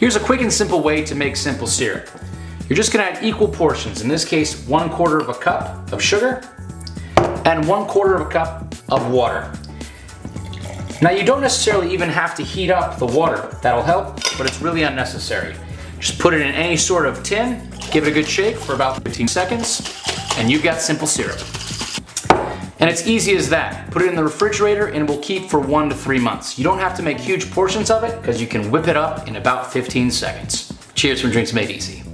Here's a quick and simple way to make simple syrup. You're just gonna add equal portions, in this case, one quarter of a cup of sugar and one quarter of a cup of water. Now you don't necessarily even have to heat up the water. That'll help, but it's really unnecessary. Just put it in any sort of tin, give it a good shake for about 15 seconds, and you've got simple syrup. And it's easy as that. Put it in the refrigerator and it will keep for one to three months. You don't have to make huge portions of it because you can whip it up in about 15 seconds. Cheers from Drinks Made Easy.